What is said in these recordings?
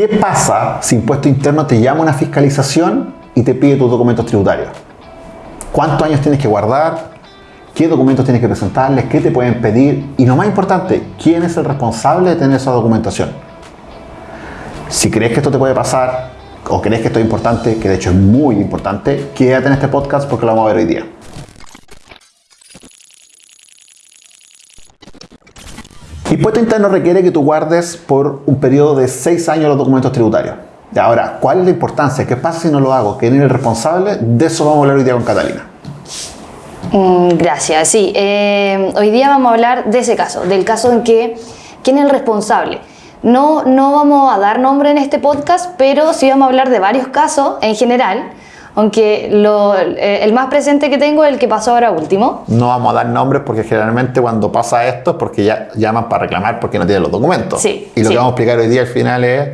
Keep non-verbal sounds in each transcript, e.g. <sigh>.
¿Qué pasa si Impuesto Interno te llama una fiscalización y te pide tus documentos tributarios? ¿Cuántos años tienes que guardar? ¿Qué documentos tienes que presentarles? ¿Qué te pueden pedir? Y lo más importante, ¿quién es el responsable de tener esa documentación? Si crees que esto te puede pasar o crees que esto es importante, que de hecho es muy importante, quédate en este podcast porque lo vamos a ver hoy día. Impuesto interno requiere que tú guardes por un periodo de 6 años los documentos tributarios. Ahora, ¿cuál es la importancia? ¿Qué pasa si no lo hago? ¿Quién es el responsable? De eso vamos a hablar hoy día con Catalina. Mm, gracias, sí. Eh, hoy día vamos a hablar de ese caso, del caso en que quién es el responsable. No, no vamos a dar nombre en este podcast, pero sí vamos a hablar de varios casos en general aunque lo, eh, el más presente que tengo es el que pasó ahora último. No vamos a dar nombres porque generalmente cuando pasa esto es porque ya llaman para reclamar porque no tienen los documentos. Sí, y lo sí. que vamos a explicar hoy día al final es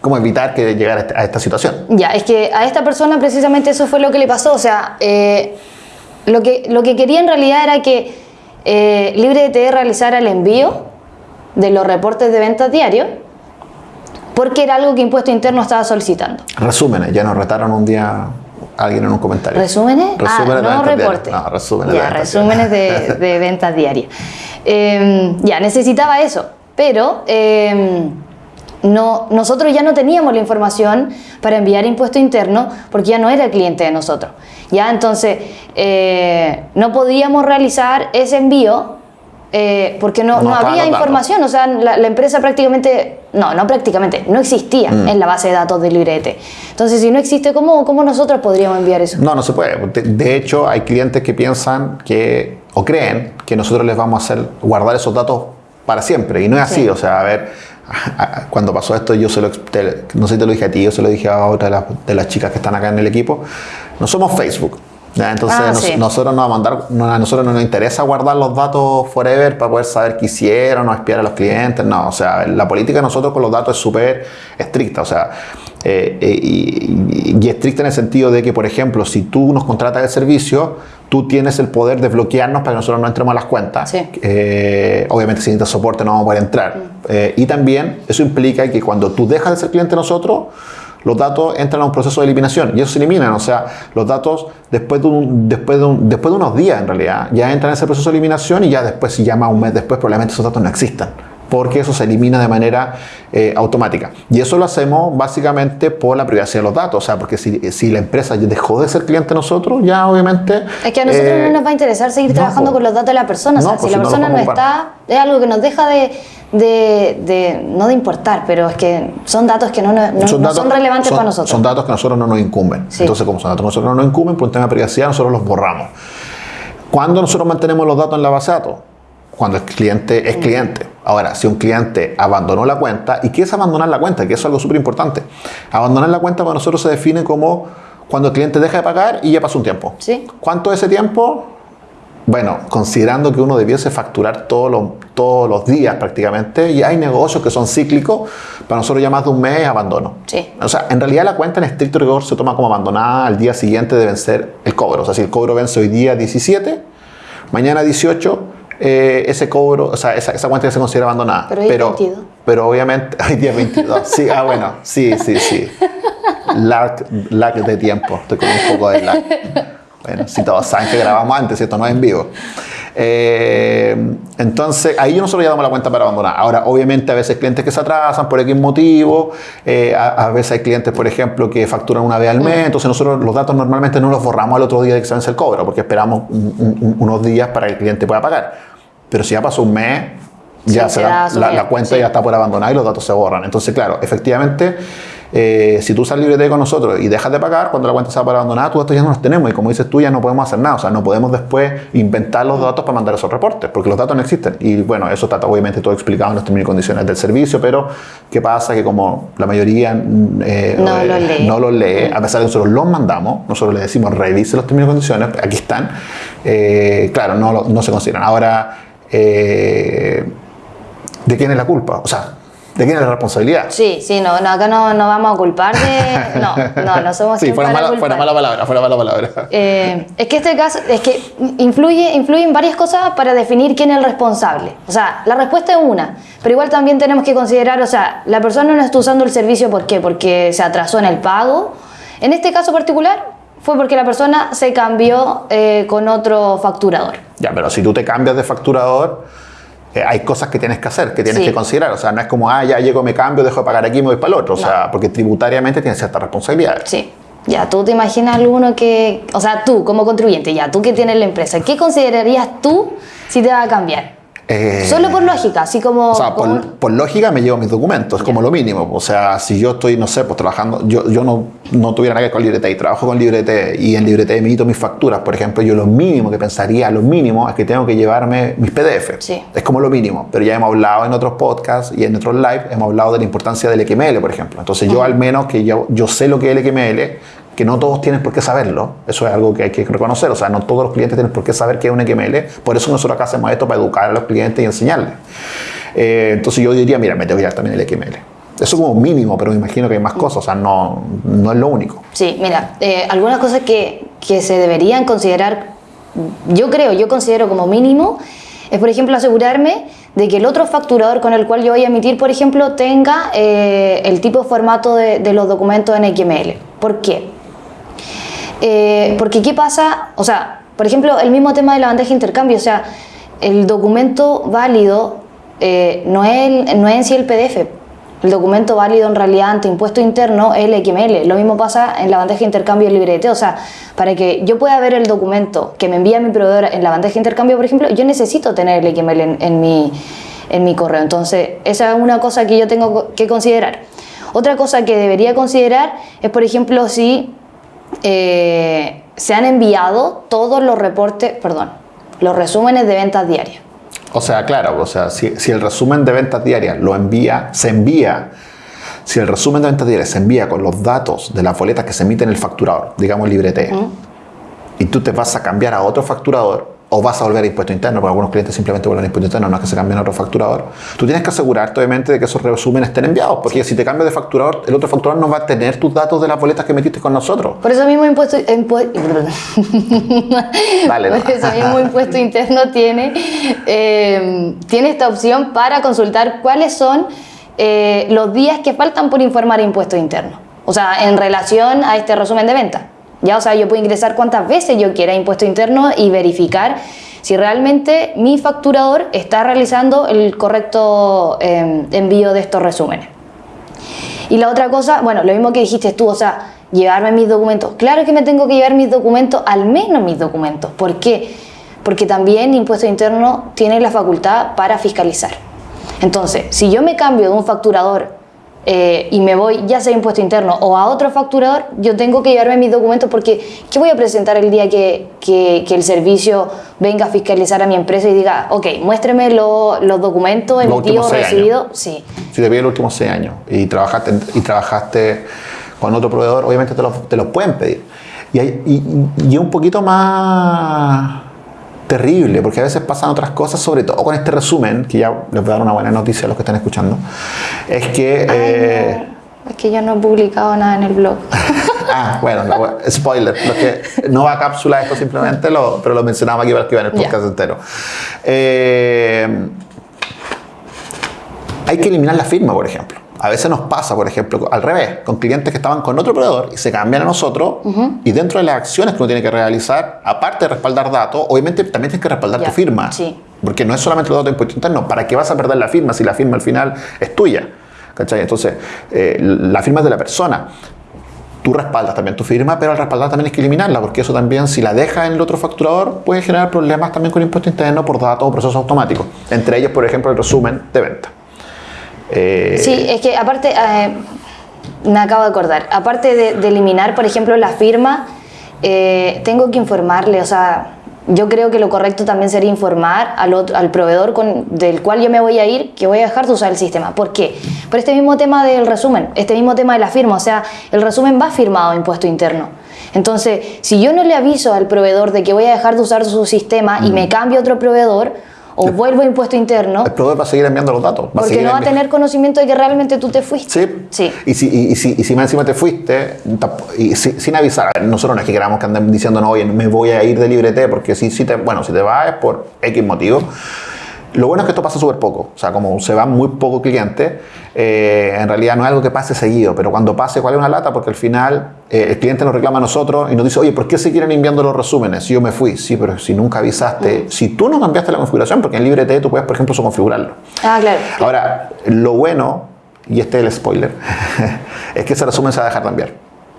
cómo evitar que llegar a esta, a esta situación. Ya, es que a esta persona precisamente eso fue lo que le pasó. O sea, eh, lo, que, lo que quería en realidad era que eh, LibreDT realizara el envío de los reportes de ventas diarios porque era algo que Impuesto Interno estaba solicitando. Resúmenes, ya nos retaron un día alguien en un comentario. ¿Resúmenes? Resúmenes de ah, no reportes. resúmenes de ya, ventas resúmenes de, <laughs> de ventas diarias. Eh, ya, necesitaba eso, pero eh, no, nosotros ya no teníamos la información para enviar impuesto interno porque ya no era el cliente de nosotros. Ya, entonces, eh, no podíamos realizar ese envío eh, porque no, No había datos. información, o sea, la, la empresa prácticamente, no, no prácticamente, no existía Mm. en la base de datos de Librete. Entonces, si no existe, ¿cómo, cómo nosotros podríamos enviar eso? No, no se puede. De, de hecho, hay clientes que piensan que, o creen, que nosotros les vamos a hacer guardar esos datos para siempre. Y no es así. Sí. O sea, a ver, cuando pasó esto, yo se lo, te- no sé si te lo dije a ti, yo se lo dije a otra de las, de las chicas que están acá en el equipo. No somos Facebook. Entonces, Ah, nos- sí. nosotros, nos va a mandar, no, a nosotros no nos interesa guardar los datos forever para poder saber qué hicieron o espiar a los clientes. No, o sea, la política de nosotros con los datos es súper estricta. O sea, eh, eh, y, y estricta en el sentido de que, por ejemplo, si tú nos contratas el servicio, tú tienes el poder de bloquearnos para que nosotros no entremos a las cuentas. Sí. Eh, obviamente, si necesitas soporte, no vamos a poder entrar. Eh, y también eso implica que cuando tú dejas de ser cliente de nosotros, los datos entran a un proceso de eliminación y eso se eliminan. O sea, los datos después de, un- después, de un- después de unos días, en realidad, ya entran en ese proceso de eliminación y ya después, si llama un mes después, probablemente esos datos no existan. Porque eso se elimina de manera eh, automática. Y eso lo hacemos básicamente por la privacidad de los datos. O sea, porque si, si la empresa dejó de ser cliente de nosotros, ya obviamente. Es que a nosotros eh, no nos va a interesar seguir no, trabajando con los datos de la persona. o sea, No, si si la no persona no está, es algo que nos deja de, de- de- no de importar, pero es que son datos que no, no- no son, datos- relevantes son- para nosotros. Son datos que a nosotros no nos incumben. Sí. Entonces, como son datos que a nosotros no nos incumben, por un tema de privacidad, nosotros los borramos. ¿Cuándo nosotros mantenemos los datos en la base de datos? Cuando el cliente es cliente. Ahora, si un cliente abandonó la cuenta, ¿y qué es abandonar la cuenta? Que eso es algo súper importante. Abandonar la cuenta para nosotros se define como cuando el cliente deja de pagar y ya pasó un tiempo. Sí. ¿Cuánto es ese tiempo? Bueno, considerando que uno debiese facturar todos los, todos los días prácticamente, y hay negocios que son cíclicos, para nosotros ya más de un mes es abandono. Sí. O sea, en realidad la cuenta en estricto rigor se toma como abandonada al día siguiente de vencer el cobro. O sea, si el cobro vence hoy día 17, mañana 18, eh, ese cobro, o sea, esa, esa cuenta ya se considera abandonada. Pero hoy es 22. pero obviamente, <laughs> hoy día 22. Sí, ah, bueno, sí, sí, sí. Lag, lag de tiempo, estoy con un poco de lag. Bueno, si todos saben que grabamos antes, esto no es en vivo. Eh, entonces, ahí nosotros ya damos la cuenta para abandonar. Ahora, obviamente, a veces clientes que se atrasan por X motivo, eh, a, a veces hay clientes, por ejemplo, que facturan una vez al mes, entonces nosotros los datos normalmente no los borramos al otro día de que se vence el cobro, porque esperamos un- un- unos días para que el cliente pueda pagar. Pero si ya pasó un mes, ya Sí, se da- la, cuenta sí. ya está por abandonar y los datos se borran. Entonces, claro, efectivamente, eh, si tú usas librete con nosotros y dejas de pagar, cuando la cuenta va por abandonada, tus datos ya no los tenemos. Y como dices tú, ya no podemos hacer nada. O sea, no podemos después inventar los datos para mandar esos reportes, porque los datos no existen. Y bueno, eso está obviamente todo explicado en los términos y condiciones del servicio, pero ¿qué pasa? Que como la mayoría mm, eh, No eh, lo lee. no lo lee, a pesar de que nosotros los mandamos, nosotros le decimos revise los términos y condiciones, aquí están, eh, claro, no, no se consideran. Ahora, eh, ¿de quién es la culpa? O sea, ¿De quién es la responsabilidad? Sí, sí, no, no acá no, no vamos a culpar de... No, <laughs> no, no somos Sí, fuera mala, fuera mala palabra, fuera mala palabra. Eh, es que este caso, es que influye, influyen varias cosas para definir quién es el responsable. O sea, la respuesta es una, pero igual también tenemos que considerar, o sea, la persona no está usando el servicio, ¿por qué? Porque se atrasó en el pago. En este caso particular, fue porque la persona se cambió eh, con otro facturador. Ya, pero si tú te cambias de facturador, eh, hay cosas que tienes que hacer, que tienes Sí. que considerar. O sea, no es como, ah, ya llego, me cambio, dejo de pagar aquí y me voy para el otro. O sea, porque tributariamente tienes ciertas responsabilidades. Sí. Ya, tú te imaginas alguno que, o sea, tú como contribuyente, ya, tú que tienes la empresa, ¿qué considerarías tú si te va a cambiar? Eh, Solo por lógica, así como... O sea, como- por, por lógica me llevo mis documentos, es como lo mínimo. O sea, si yo estoy, no sé, pues trabajando, yo, yo no, no tuviera nada que ver con Librete y trabajo con Librete y en Librete emito mis facturas, por ejemplo, yo lo mínimo que pensaría, lo mínimo, es que tengo que llevarme mis PDF. Sí. Es como lo mínimo. Pero ya hemos hablado en otros podcasts y en otros live, hemos hablado de la importancia del XML, por ejemplo. Entonces yo al menos que yo, yo sé lo que es el XML, que no todos tienen por qué saberlo. Eso es algo que hay que reconocer. O sea, no todos los clientes tienen por qué saber qué es un XML. Por eso nosotros acá hacemos esto para educar a los clientes y enseñarles. Eh, entonces yo diría, mira, me tengo que llevar también el XML. Eso como mínimo, pero me imagino que hay más cosas. O sea, no, no es lo único. Sí, mira, eh, algunas cosas que, que se deberían considerar, yo creo, yo considero como mínimo, es por ejemplo asegurarme de que el otro facturador con el cual yo voy a emitir, por ejemplo, tenga eh, el tipo de formato de los documentos en XML. ¿Por qué? Eh, porque ¿qué pasa? O sea, por ejemplo, el mismo tema de la bandeja de intercambio, o sea, el documento válido eh, no, es el- no es en sí el PDF. El documento válido en realidad ante impuesto interno es el XML. Lo mismo pasa en la bandeja de intercambio del librete. O sea, para que yo pueda ver el documento que me envía mi proveedor en la bandeja de intercambio, por ejemplo, yo necesito tener el XML en, en mi, en mi correo. Entonces, esa es una cosa que yo tengo que considerar. Otra cosa que debería considerar es, por ejemplo, si eh, se han enviado todos los reportes, perdón, los resúmenes de ventas diarias. O sea, claro, o sea, si, si el resumen de ventas diarias lo envía, se envía, si el resumen de ventas diarias se envía con los datos de las boletas que se emiten en el facturador, digamos librete, y tú te vas a cambiar a otro facturador o vas a volver a impuesto interno, porque algunos clientes simplemente vuelven a impuesto interno, no es que se cambien a otro facturador, tú tienes que asegurarte obviamente de que esos resúmenes estén enviados, porque si te cambias de facturador, el otro facturador no va a tener tus datos de las boletas que metiste con nosotros. Por eso mismo impuesto, impu- <laughs> Dale, por eso mismo impuesto interno tiene, eh, tiene esta opción para consultar cuáles son eh, los días que faltan por informar impuesto interno. O sea, en relación a este resumen de venta. Ya, o sea, yo puedo ingresar cuantas veces yo quiera impuesto interno y verificar si realmente mi facturador está realizando el correcto eh, envío de estos resúmenes. Y la otra cosa, bueno, lo mismo que dijiste tú, o sea, llevarme mis documentos. Claro que me tengo que llevar mis documentos, al menos mis documentos. ¿Por qué? Porque también Impuesto Interno tiene la facultad para fiscalizar. Entonces, si yo me cambio de un facturador eh, y me voy ya sea Impuesto Interno o a otro facturador, yo tengo que llevarme mis documentos porque ¿qué voy a presentar el día que, que- que el servicio venga a fiscalizar a mi empresa y diga, ok, muéstreme lo- los documentos emitidos, recibidos? Sí. Si te piden los últimos seis años y trabajaste, y trabajaste con otro proveedor, obviamente te los te los pueden pedir. Y, hay- y, y es un poquito más terrible, porque a veces pasan otras cosas, sobre todo con este resumen, que ya les voy a dar una buena noticia a los que están escuchando, es que... Ay, eh, no. Es que yo no he publicado nada en el blog. <laughs> Ah, bueno, spoiler. Lo que, no va a cápsula esto simplemente, lo, pero lo mencionaba aquí para que iba en el podcast entero. Eh, hay que eliminar la firma, por ejemplo. A veces nos pasa, por ejemplo, al revés, con clientes que estaban con otro proveedor y se cambian a nosotros y dentro de las acciones que uno tiene que realizar, aparte de respaldar datos, obviamente también tienes que respaldar tu firma. sí. Porque no es solamente los datos de impuesto interno. ¿Para qué vas a perder la firma si la firma al final es tuya? ¿Cachai? Entonces, eh, la firma es de la persona. Tú respaldas también tu firma, pero al respaldar también hay que eliminarla, porque eso también, si la dejas en el otro facturador, puede generar problemas también con impuesto interno por datos o procesos automáticos. Entre ellos, por ejemplo, el resumen de venta. Eh, Sí, es que aparte, eh, me acabo de acordar, aparte de, de eliminar, por ejemplo, la firma, eh, tengo que informarle, o sea, yo creo que lo correcto también sería informar al, otro- al proveedor con, del cual yo me voy a ir que voy a dejar de usar el sistema. ¿Por qué? Por este mismo tema del resumen, este mismo tema de la firma, o sea, el resumen va firmado a impuesto interno. Entonces, si yo no le aviso al proveedor de que voy a dejar de usar su sistema y me cambio a otro proveedor, o vuelvo a impuesto interno, El proveedor va a seguir enviando los datos. Va porque no va a tener conocimiento de que realmente tú te fuiste. Sí. Sí. Y si, y, y si, y si más encima te fuiste, tamp- y si- sin avisar, nosotros no es que queramos que anden diciendo, no, oye, me voy a ir de librete, porque si, si te, bueno, si te vas es por X motivo. Lo bueno es que esto pasa súper poco, o sea, como se van muy pocos clientes, eh, en realidad no es algo que pase seguido, pero cuando pase, ¿cuál es una lata? Porque al final eh, el cliente nos reclama a nosotros y nos dice, oye, ¿por qué se quieren enviando los resúmenes? Si yo me fui, sí, pero si nunca avisaste, si tú no cambiaste la configuración, porque en librete tú puedes, por ejemplo, eso configurarlo. Ah, claro. Ahora, lo bueno, y este es el spoiler, <laughs> es que ese resumen se va a dejar de enviar.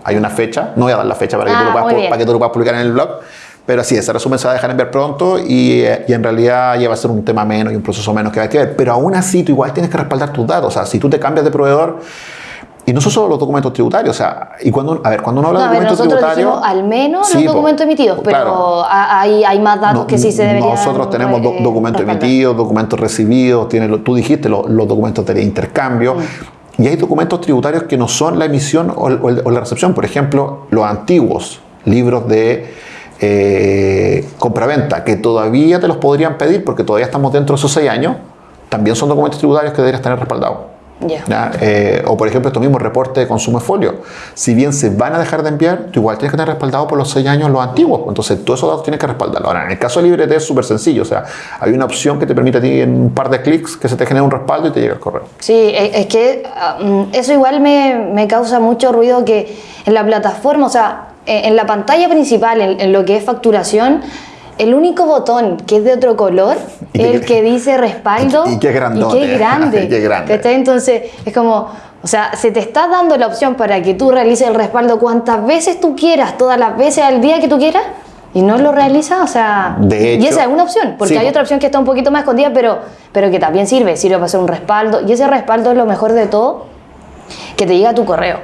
Hay una fecha, no voy a dar la fecha para que, tú, Ah, lo puedas, para que tú lo puedas publicar en el blog, pero sí, ese resumen se va a dejar enviar pronto y, eh, y en realidad ya va a ser un tema menos y un proceso menos que hay que ver. Pero aún así, tú igual tienes que respaldar tus datos. O sea, si tú te cambias de proveedor, y no son solo los documentos tributarios, o sea, y cuando, a ver, cuando uno habla No, a de ver, documentos nosotros tributarios. dijimos al menos Sí, los documentos emitidos, pero claro. a- hay, hay más datos No, que sí se deberían Nosotros tenemos eh, documentos respaldar. emitidos, documentos recibidos, tú dijiste lo- los documentos de intercambio. Mm. Y hay documentos tributarios que no son la emisión o, o o la recepción. Por ejemplo, los antiguos libros de eh, compraventa, que todavía te los podrían pedir porque todavía estamos dentro de esos seis años, también son documentos tributarios que deberías tener respaldados. Eh, o por ejemplo, estos mismos reportes de consumo de folio. Si bien se van a dejar de enviar, tú igual tienes que tener respaldado por los seis años los antiguos. Entonces, todos esos datos tienes que respaldarlo. Ahora, en el caso de Librete es súper sencillo. O sea, hay una opción que te permite a ti en un par de clics que se te genere un respaldo y te llega el correo. Sí, es es que ah, mm, eso igual me, me causa mucho ruido que en la plataforma, o sea, en en la pantalla principal, en, en lo que es facturación, el único botón que es de otro color Y es el que dice respaldo. y y que es grandote. Y que es <laughs> grande. Y que es. Entonces, es como, o sea, se te está dando la opción para que tú realices el respaldo cuantas veces tú quieras, todas las veces al día que tú quieras. Y no lo realizas, o sea, De y hecho- esa es una opción, porque Sí, hay otra opción que está un poquito más escondida, pero, pero que también sirve, sirve para hacer un respaldo. Y ese respaldo es lo mejor de todo, que te llega a tu correo.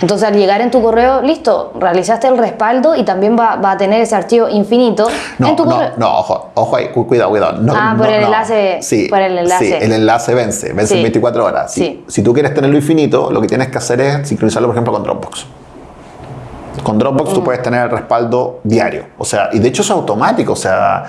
Entonces al llegar en tu correo, listo, realizaste el respaldo y también va, va a tener ese archivo infinito No, en tu no, correo. no, ojo, ojo ahí, cu- cuidado, cuidado. No, Ah, por no, el enlace- Sí, por el enlace. Sí, el enlace vence, vence en Sí. 24 horas. Si, Sí. si tú quieres tenerlo infinito, lo que tienes que hacer es sincronizarlo, por ejemplo, con Dropbox. Con Dropbox Mm. tú puedes tener el respaldo diario. O sea, y de hecho es automático. O sea,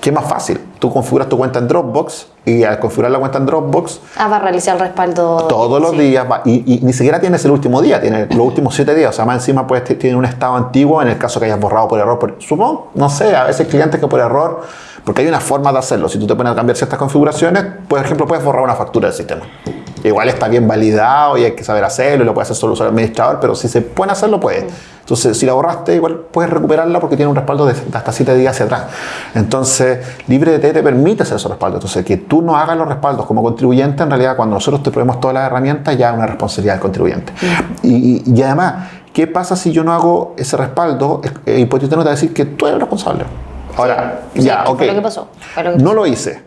¿qué más fácil? Tú configuras tu cuenta en Dropbox y al configurar la cuenta en Dropbox, Ah, va a realizar el respaldo. todos los sí. días va- y, y ni siquiera tienes el último día, tienes los últimos siete días. O sea, más encima puedes tiene un estado antiguo en el caso que hayas borrado por error. Por, supongo, no sé, a veces clientes que por error, porque hay una forma de hacerlo. Si tú te pones a cambiar ciertas configuraciones, por ejemplo, puedes borrar una factura del sistema. Igual está bien validado y hay que saber hacerlo y lo puede hacer solo el administrador, pero si se puede hacerlo, puede. Entonces, si la borraste, igual puedes recuperarla porque tiene un respaldo de, hasta 7 días hacia atrás. Entonces, LibreDT te permite hacer esos respaldos. Entonces, que tú no hagas los respaldos como contribuyente, en realidad, cuando nosotros te proveemos todas las herramientas, ya es una responsabilidad del contribuyente. Y, y- además, ¿qué pasa si yo no hago ese respaldo? El impuesto interno te va a decir que tú eres el responsable. Ahora, Sí, ya, ok. lo que pasó, fue lo que No lo hice.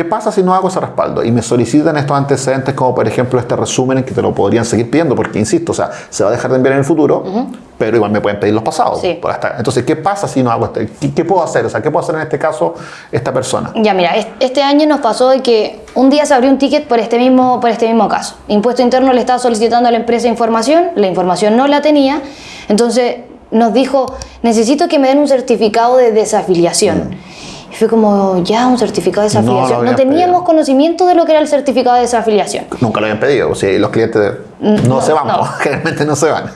¿Qué pasa si no hago ese respaldo? Y me solicitan estos antecedentes, como por ejemplo este resumen en que te lo podrían seguir pidiendo, porque insisto, o sea, se va a dejar de enviar en el futuro, pero igual me pueden pedir los pasados. Sí. por hasta- Entonces, ¿qué pasa si no hago este? ¿Qué, qué puedo hacer? O sea, ¿qué puedo hacer en este caso esta persona? Ya, mira, es- este año nos pasó de que un día se abrió un ticket por este mismo, por este mismo caso. Impuesto Interno le estaba solicitando a la empresa información, la información no la tenía, entonces nos dijo, necesito que me den un certificado de desafiliación. Y fue como, ya, un certificado de Mm. No desafiliación. No, teníamos pedido. conocimiento de lo que era el certificado de desafiliación. Nunca lo habían pedido. O sea, los clientes no, no, se van, no. <laughs> generalmente no se van.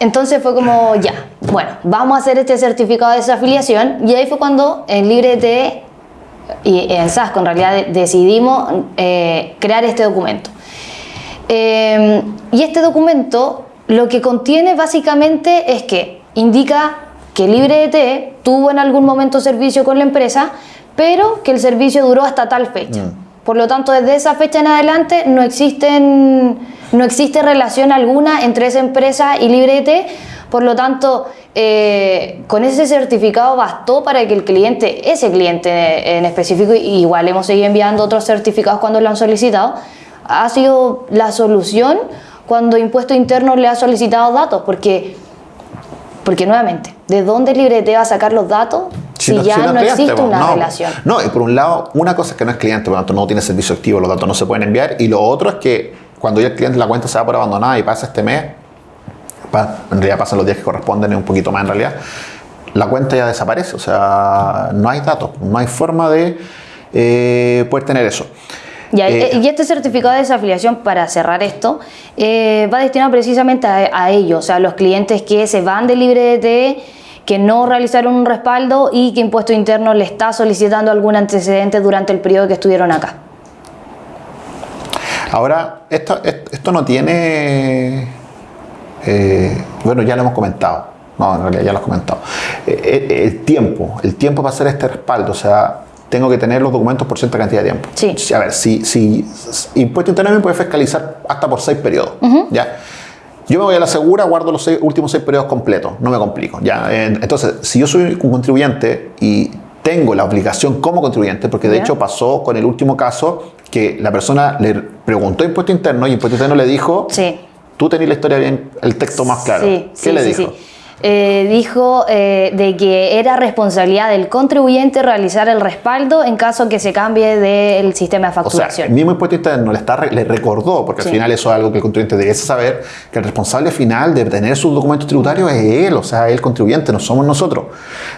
Entonces fue como, ya, bueno, vamos a hacer este certificado de desafiliación. Y ahí fue cuando en LibreT y en SASCO en realidad de- decidimos eh, crear este documento. Eh, y este documento lo que contiene básicamente es que indica que LibreT tuvo en algún momento servicio con la empresa, pero que el servicio duró hasta tal fecha. Por lo tanto, desde esa fecha en adelante no, existen, no existe relación alguna entre esa empresa y LibreT. Por lo tanto, eh, con ese certificado bastó para que el cliente, ese cliente en específico, y igual hemos seguido enviando otros certificados cuando lo han solicitado, ha sido la solución cuando Impuesto Interno le ha solicitado datos, porque, porque nuevamente, ¿de dónde LibreT va a sacar los datos si, no- ya si no existe una no, relación? No, y por un lado, una cosa es que no es cliente, por lo tanto no tiene servicio activo, los datos no se pueden enviar. Y lo otro es que cuando ya el cliente la cuenta se da por abandonada y pasa este mes, en realidad pasan los días que corresponden, es un poquito más en realidad, la cuenta ya desaparece. O sea, no hay datos, no hay forma de eh, poder tener eso. Ya, Eh, y este certificado de desafiliación, para cerrar esto, eh, va destinado precisamente a, a ellos, o sea, a los clientes que se van de LibreDT, que no realizaron un respaldo y que Impuesto Interno le está solicitando algún antecedente durante el periodo que estuvieron acá. Ahora, esto, esto no tiene. eh, bueno, ya lo hemos comentado. No, en realidad ya lo hemos comentado. Eh, eh, el tiempo, el tiempo para hacer este respaldo, o sea, tengo que tener los documentos por cierta cantidad de tiempo. Sí. A ver, si, si Impuesto Interno me puede fiscalizar hasta por seis periodos. ¿ya? Yo me voy a la segura, guardo los seis- últimos seis periodos completos, no me complico. ¿ya? Eh, Entonces, si yo soy un contribuyente y tengo la obligación como contribuyente, porque de hecho pasó con el último caso que la persona le preguntó a Impuesto Interno y Impuesto Interno le dijo, Sí. tú tenés la historia bien, el texto más claro. Sí, ¿Qué sí, le dijo? Eh, dijo eh, de que era responsabilidad del contribuyente realizar el respaldo en caso que se cambie del sistema de O sea, facturación. el mismo impuesto interno le, está, le recordó, porque Sí. al final eso es algo que el contribuyente debe saber, que el responsable final de tener sus documentos tributarios es él, o sea, el contribuyente, no somos nosotros.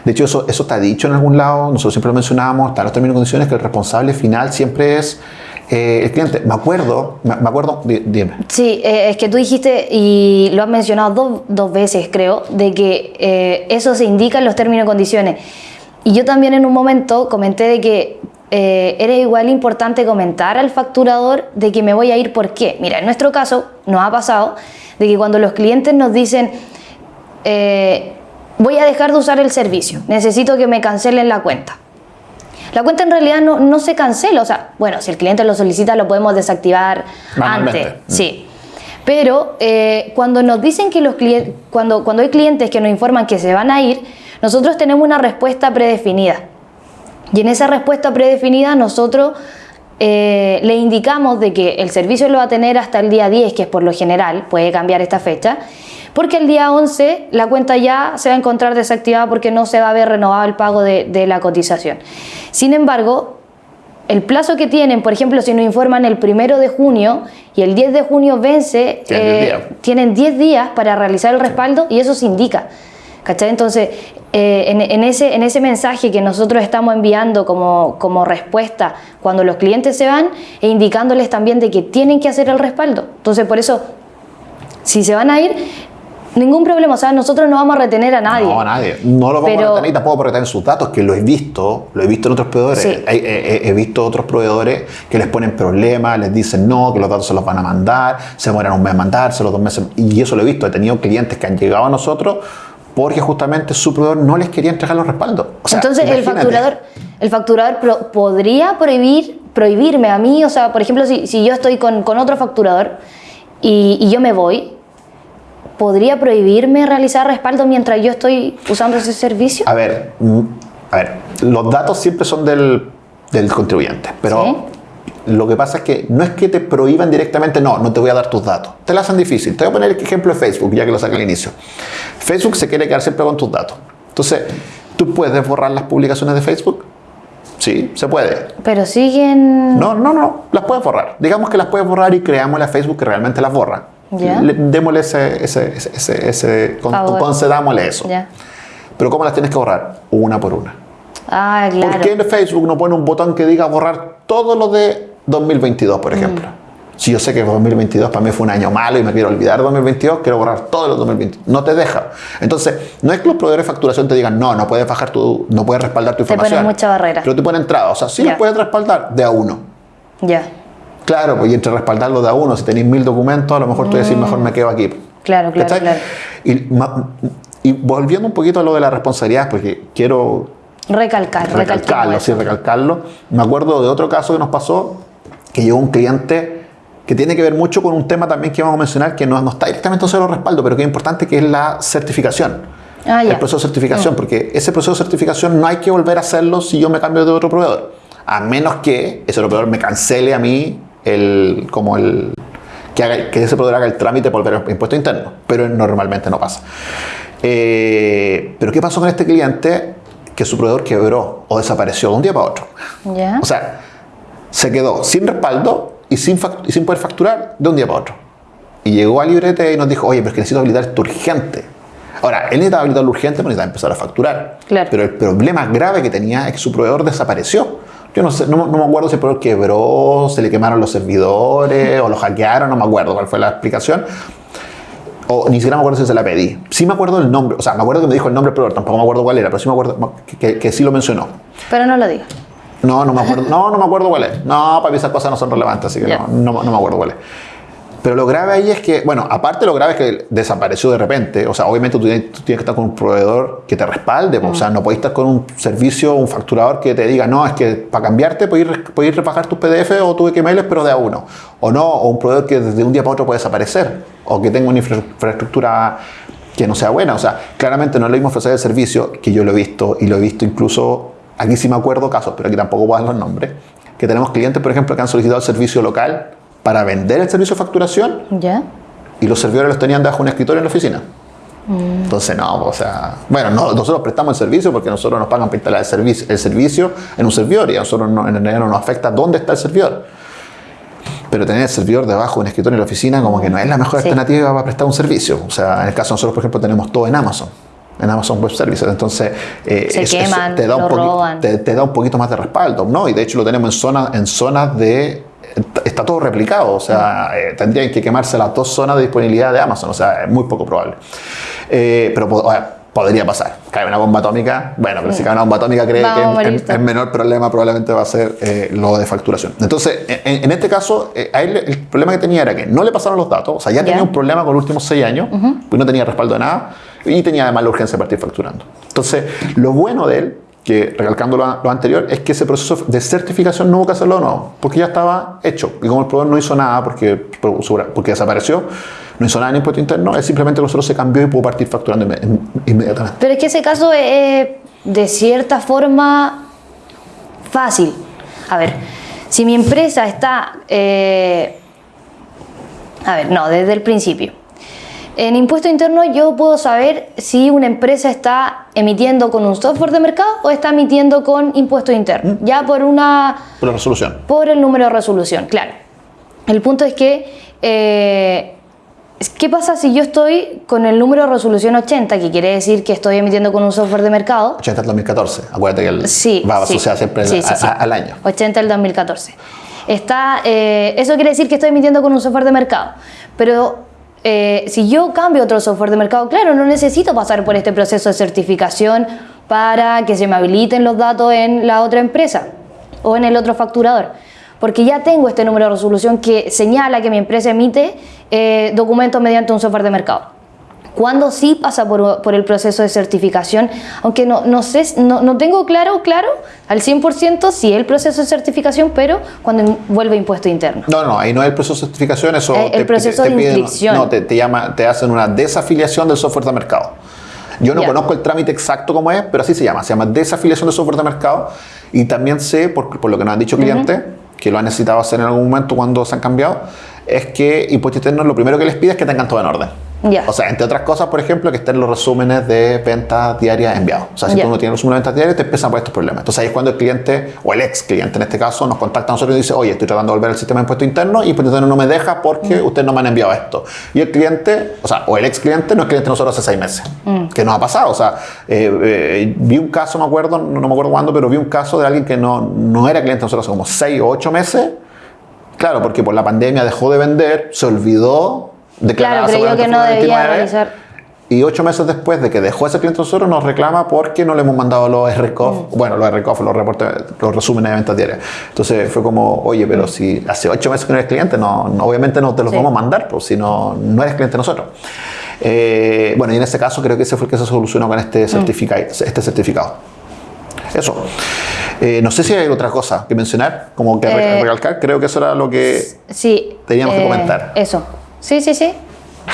De hecho, eso, eso está dicho en algún lado, nosotros siempre lo mencionamos, está en los términos y condiciones, que el responsable final siempre es eh, el cliente. Me acuerdo, me, acuerdo, di- dime. Sí, eh, es que tú dijiste, y lo has mencionado dos, dos veces creo, de que eh, eso se indica en los términos y condiciones. Y yo también en un momento comenté de que eh, era igual importante comentar al facturador de que me voy a ir por qué. Mira, en nuestro caso nos ha pasado de que cuando los clientes nos dicen, eh, voy a dejar de usar el servicio, necesito que me cancelen la cuenta. La cuenta en realidad no, no se cancela, o sea, bueno, si el cliente lo solicita lo podemos desactivar antes, sí. Pero eh, cuando nos dicen que los clientes, cuando, cuando hay clientes que nos informan que se van a ir, nosotros tenemos una respuesta predefinida. Y en esa respuesta predefinida nosotros eh, le indicamos de que el servicio lo va a tener hasta el día 10, que es por lo general, puede cambiar esta fecha, porque el día 11 la cuenta ya se va a encontrar desactivada porque no se va a ver renovado el pago de, de la cotización. Sin embargo, el plazo que tienen, por ejemplo, si nos informan el primero de junio y el 10 de junio vence, Tienen 10 eh, días. tienen 10 días para realizar el respaldo y eso se indica. ¿Cachai? Entonces, eh, en, en ese, en ese mensaje que nosotros estamos enviando como, como respuesta cuando los clientes se van, e indicándoles también de que tienen que hacer el respaldo. Entonces, por eso, si se van a ir, ningún problema. O sea, nosotros no vamos a retener a nadie. No, nadie. No lo vamos Pero- a retener y tampoco retener sus datos, que lo he visto, lo he visto en otros proveedores. Sí. He, he- he visto otros proveedores que les ponen problemas, les dicen no, que los datos se los van a mandar, se demoran un mes en mandárselos, dos meses. Y eso lo he visto. He tenido clientes que han llegado a nosotros porque justamente su proveedor no les quería entregar los respaldos. O sea, Entonces el facturador, el facturador pro- podría prohibir, prohibirme a mí, o sea, por ejemplo, si, si yo estoy con, con otro facturador y, y yo me voy, ¿podría prohibirme realizar respaldo mientras yo estoy usando ese servicio? A ver, mm, a ver, los datos siempre son del, del contribuyente, pero Sí. lo que pasa es que no es que te prohíban directamente, no, no te voy a dar tus datos. Te la hacen difícil. Te voy a poner el ejemplo de Facebook, ya que lo saqué al inicio. Facebook se quiere quedar siempre con tus datos. Entonces, ¿tú puedes borrar las publicaciones de Facebook? Sí, se puede. Pero siguen... No, no, no, las puedes borrar. Digamos que las puedes borrar y creamos la Facebook que realmente las borra. Le- démosle ese, ese, ese, ese, con- concedámosle eso. Pero ¿cómo las tienes que borrar? Una por una. Ah, claro. ¿Por qué en Facebook no pone un botón que diga borrar todo lo de 2022, Mm. por ejemplo? Si yo sé que 2022 para mí fue un año malo y me quiero olvidar de 2022, quiero borrar todo lo de 2022. No te deja. Entonces, no es que los proveedores de facturación te digan, no, no puedes bajar tu, no puedes respaldar tu Te ponen información. mucha barrera. Pero te ponen entrada. O sea, sí Ya. lo puedes respaldar de a uno. Ya. Claro, pues y entre respaldarlo de a uno, si tenéis mil documentos, a lo mejor tú decís, mejor me quedo aquí. Mm. Claro, claro. Y, y volviendo un poquito a lo de la responsabilidad, porque quiero Recalcar, recalcar. recalcarlo, sí, recalcarlo. Me acuerdo de otro caso que nos pasó, que llegó un cliente que tiene que ver mucho con un tema también que vamos a mencionar, que no, no está directamente en los respaldo, pero que es importante, que es la certificación. Ah. El proceso de certificación, porque ese proceso de certificación no hay que volver a hacerlo si yo me cambio de otro proveedor, a menos que ese proveedor me cancele a mí el, como el, que, haga- que ese proveedor haga el trámite por al impuesto interno, pero normalmente no pasa. Eh, pero ¿qué pasó con este cliente? Que su proveedor quebró o desapareció de un día para otro. O sea, se quedó sin respaldo y sin, y sin poder facturar de un día para otro. Y llegó a Librete y nos dijo, oye, pero es que necesito habilitar esto urgente. Ahora, él necesitaba habilitarlo urgente, pero necesitaba empezar a facturar. Claro. Pero el problema grave que tenía es que su proveedor desapareció. Yo no sé, no, no me acuerdo si el proveedor quebró, se le quemaron los servidores o lo hackearon, no me acuerdo cuál fue la explicación. O ni siquiera me acuerdo si se la pedí. Sí me acuerdo el nombre, o sea, me acuerdo que me dijo el nombre del proveedor, tampoco me acuerdo cuál era, pero sí me acuerdo que, que- que sí lo mencionó. Pero no lo digas. No, no me acuerdo. No, no me acuerdo cuál es. No, para mí esas cosas no son relevantes, así que Ya. no, no, no me acuerdo cuál es. Pero lo grave ahí es que, bueno, aparte lo grave es que desapareció de repente. O sea, obviamente tú tienes, tú que estar con un proveedor que te respalde. O sea, no podés estar con un servicio, un facturador que te diga, no, es que para cambiarte puedes ir rebajar tus PDF o tus XML, pero de a uno. O no, o un proveedor que desde un día para otro puede desaparecer. O que tenga una infra- infraestructura que no sea buena. O sea, claramente no es lo mismo ofrecer el servicio, que yo lo he visto, y lo he visto incluso, aquí sí me acuerdo casos, pero aquí tampoco voy a dar los nombres, que tenemos clientes, por ejemplo, que han solicitado el servicio local para vender el servicio de facturación ¿Ya? y los servidores los tenían debajo de un escritorio en la oficina. Entonces, no, o sea, bueno, no, nosotros prestamos el servicio porque nosotros nos pagan para instalar el servicio, el servicio en un servidor y a nosotros no, en realidad no nos afecta dónde está el servidor. Pero tener el servidor debajo de un escritorio en la oficina como que no es la mejor Sí. alternativa para prestar un servicio. O sea, en el caso de nosotros, por ejemplo, tenemos todo en Amazon. En Amazon Web Services. Entonces, eh, Se queman, te, da un lo poqui- roban. te, te da un poquito más de respaldo, ¿no? Y de hecho lo tenemos en zonas en zonas de... Está todo replicado, o sea, eh, tendrían que quemarse las dos zonas de disponibilidad de Amazon, o sea, es muy poco probable. Eh, pero po- o sea, podría pasar. Cae una bomba atómica, bueno, pero si cae una bomba atómica cree Vamos que en menor problema probablemente va a ser eh, lo de facturación. Entonces, en, en este caso, eh, a él el problema que tenía era que no le pasaron los datos, o sea, ya, tenía un problema con los últimos seis años, pues no tenía respaldo de nada, y tenía además la urgencia de partir facturando. Entonces, lo bueno de él, que recalcando lo, anterior, es que ese proceso de certificación no hubo que hacerlo nuevo, porque ya estaba hecho. Y como el proveedor no hizo nada porque, porque desapareció, no hizo nada en impuesto interno, él simplemente nosotros se cambió y pudo partir facturando inme- inmediatamente. Pero es que ese caso es de cierta forma fácil. A ver, si mi empresa está... eh, a ver, no, desde el principio. En impuesto interno yo puedo saber si una empresa está emitiendo con un software de mercado o está emitiendo con impuesto interno. Ya por una Por la resolución. por el número de resolución, claro. El punto es que, eh, ¿qué pasa si yo estoy con el número de resolución 80, que quiere decir que estoy emitiendo con un software de mercado? 80 del 2014. Acuérdate que el- Sí. va sí. asociado siempre Sí, a- sí, a- al año. 80 del 2014. Está, eh, eso quiere decir que estoy emitiendo con un software de mercado. Pero eh, si yo cambio otro software de mercado, claro, no necesito pasar por este proceso de certificación para que se me habiliten los datos en la otra empresa o en el otro facturador. Porque ya tengo este número de resolución que señala que mi empresa emite eh, documentos mediante un software de mercado. Cuando sí pasa por, por el proceso de certificación, aunque no, no sé, no, no tengo claro, claro, al 100% si es el proceso de certificación, pero cuando vuelve impuesto interno. No, no, ahí no es el proceso de certificación, eso Eh, el proceso de piden- inscripción. no, te, te llama, te hacen una desafiliación del software de mercado. Yo no Ya. conozco el trámite exacto cómo es, pero así se llama. Se llama desafiliación del software de mercado. Y también sé, por, por lo que nos han dicho clientes, que lo han necesitado hacer en algún momento cuando se han cambiado, es que Impuesto Interno lo primero que les pide es que tengan todo en orden. O sea, entre otras cosas, por ejemplo, que estén los resúmenes de ventas diarias enviados. O sea, si Ya. tú no tienes resúmenes de ventas diarias, te empiezan por estos problemas. Entonces ahí es cuando el cliente, o el ex cliente en este caso, nos contacta a nosotros y dice, oye, estoy tratando de volver al sistema de impuesto interno y impuesto interno no me deja porque ustedes no me han enviado esto. Y el cliente, o sea, o el ex cliente no es cliente de nosotros hace seis meses. Que nos ha pasado. O sea, eh, eh, vi un caso, me acuerdo, no, no me acuerdo cuándo, pero vi un caso de alguien que no, no era cliente de nosotros hace como seis o ocho meses. Claro, porque por la pandemia dejó de vender, se olvidó de Claro, creyó que no debía realizar. y ocho meses después de que dejó ese cliente nosotros, nos reclama porque no le hemos mandado los RCOF, bueno, los RCOF, los reportes, los resúmenes de ventas diarias. Entonces fue como, oye, pero si hace ocho meses que no eres cliente, no, no- obviamente no te los Sí. vamos a mandar, pues si no, no eres cliente nosotros. Eh, bueno, y en ese caso creo que ese fue el que se solucionó con este, certifica- este certificado. Eso. Eh, no sé si hay otra cosa que mencionar, como que Eh, recalcar, creo que eso era lo que... Sí. eh, Teníamos que comentar. Eso. Sí, sí, sí.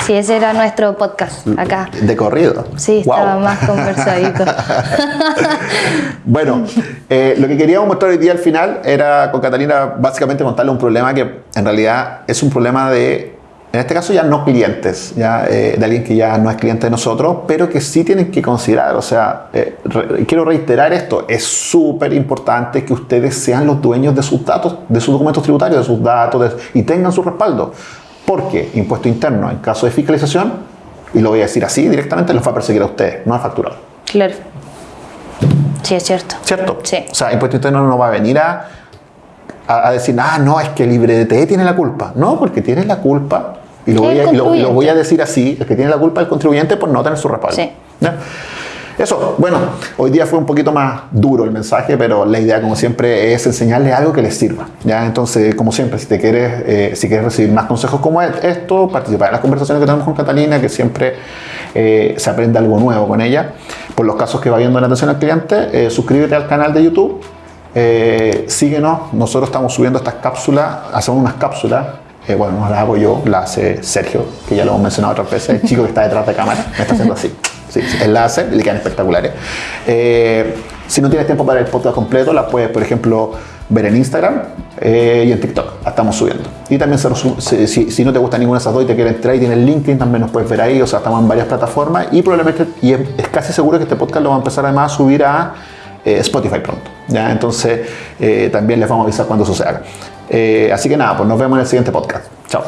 Sí, ese era nuestro podcast acá. De corrido. Sí, estaba más <laughs> conversadito. <laughs> Bueno, eh, lo que queríamos mostrar hoy día al final era con Catalina básicamente contarle un problema que en realidad es un problema de, en este caso ya no clientes, ya eh, de alguien que ya no es cliente de nosotros, pero que sí tienen que considerar. O sea, eh, re- quiero reiterar esto, es súper importante que ustedes sean los dueños de sus datos, de sus documentos tributarios, de sus datos de- y tengan su respaldo. Porque impuesto interno, en caso de fiscalización, y lo voy a decir así directamente, los va a perseguir a ustedes, no al facturador. Claro. Sí, es cierto. ¿Cierto? Sí. O sea, Impuesto Interno no va a venir a, a, a decir, ah, no, es que el LibreDT tiene la culpa. No, porque tiene la culpa, y lo, voy a, y lo- y lo voy a contribuyente. decir así, el que tiene la culpa es el contribuyente por no tener su respaldo. Sí. ¿Ya? Eso, bueno, hoy día fue un poquito más duro el mensaje, pero la idea, como siempre, es enseñarle algo que les sirva. ¿ya? Entonces, como siempre, si te quieres, eh, si quieres recibir más consejos como e- esto, participar en las conversaciones que tenemos con Catalina, que siempre eh, se aprende algo nuevo con ella, por los casos que va viendo en atención al cliente, eh, suscríbete al canal de YouTube, síguenos, nosotros estamos subiendo estas cápsulas, hacemos unas cápsulas. Eh, bueno, no las hago yo, las hace Sergio, que ya lo hemos mencionado otras veces, el chico que está detrás de cámara, me está haciendo así. Sí, él la hace le quedan espectaculares. Eh, si no tienes tiempo para el podcast completo, las puedes, por ejemplo, ver en Instagram eh, y en TikTok. La estamos subiendo. Y también si, no te gusta ninguna de esas dos y te quieres entrar y tienes LinkedIn, también nos puedes ver ahí. O sea, estamos en varias plataformas y probablemente, y es, casi seguro que este podcast lo va a empezar además a subir a Spotify pronto. Entonces, también les vamos a avisar cuando eso se haga. Eh, así que nada, pues nos vemos en el siguiente podcast. Chao.